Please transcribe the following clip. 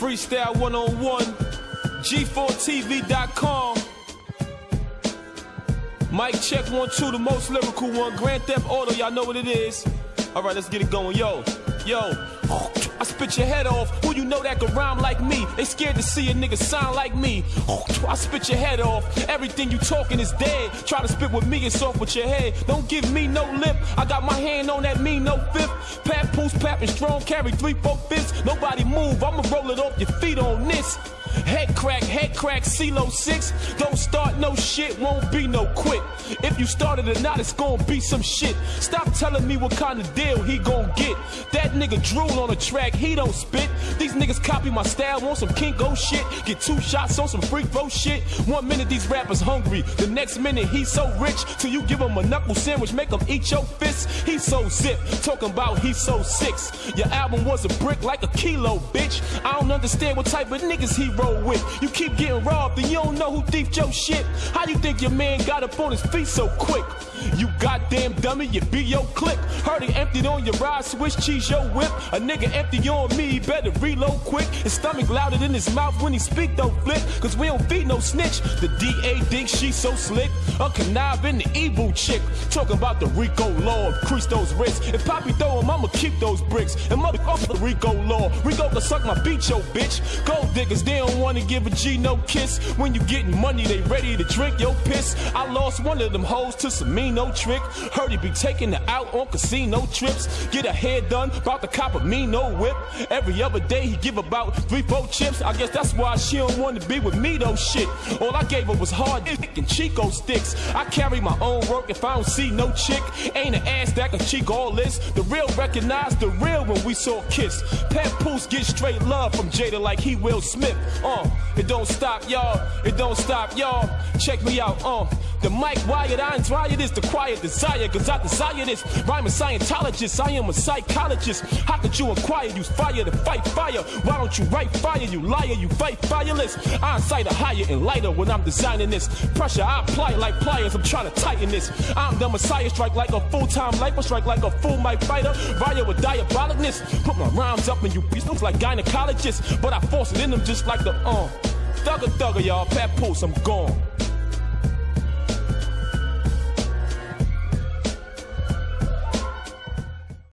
Freestyle 101, G4TV.com. Mike check one, two, the most lyrical one. Grand Theft Auto, y'all know what it is. All right, let's get it going. Yo, yo. I spit your head off. Who you know that can rhyme like me? They scared to see a nigga sound like me. I spit your head off. Everything you talking is dead. Try to spit with me, it's off with your head. Don't give me no lip. I got my hand on that me, no fifth. Pat, pools, pap, and strong carry three, four fifths. Nobody move. I'ma roll it off your feet on this. Head crack, head crack, CeeLo 6. Don't start no shit, won't be no quit. If you started or not, it's gonna be some shit. Stop telling me what kind of deal he gonna get. That nigga drool on a track, he don't spit. These niggas copy my style, want some Kingo shit. Get two shots on some freak flow shit. One minute these rappers hungry, the next minute he's so rich. Till you give him a knuckle sandwich, make him eat your fist. He so zip, talking about he so six. Your album was a brick like a kilo, bitch. I don't understand what type of niggas he roll with. You keep getting robbed and you don't know who thief your shit. How you think your man got up on his feet so quick? You goddamn dummy, you be your click. Heard he emptied on your ride, switch cheese your whip. A nigga empty on me, better reload quick. His stomach louder than his mouth when he speak, don't flip. Cause we don't feed no snitch. The DA thinks she so slick. A conniving the evil chick. Talking about the RICO law, increase those risks. If Poppy throw him, I'ma keep those bricks. And motherfucker the RICO law. Rico can suck my beat, yo bitch. Gold diggers, they don't wanna give a G no kiss. When you getting money, they ready to drink your piss. I lost one of them hoes to some mean no trick. Heard he be taking her out on casino trips. Get her hair done, about the cop of me no whip. Every other day he give about three, four chips. I guess that's why she don't wanna be with me though shit. All I gave her was hard dick and Chico sticks. I carry my own work if I don't see no chick. Ain't an ass that can cheek all this. The real recognize the real when we saw kiss. Pat Poos get straight love from Jada like he Will Smith. Uh, it don't stop y'all. It don't stop y'all. Check me out. Uh, the mic wired, I inspire this, the quiet desire, cause I desire this. I'm a Scientologist, I am a psychologist. How could you acquire, Use fire to fight fire. Why don't you write fire, you liar? You fight fireless. I incite a higher and lighter when I'm designing this. Pressure, I apply like pliers, I'm trying to tighten this. I'm the messiah, strike like a full-time lifer, strike like a full mic fighter. Fire with diabolicness. Put my rhymes up in you look like gynecologists. But I force it in them just like the, uh. Thugger, thugger, y'all. Papoose, I'm gone.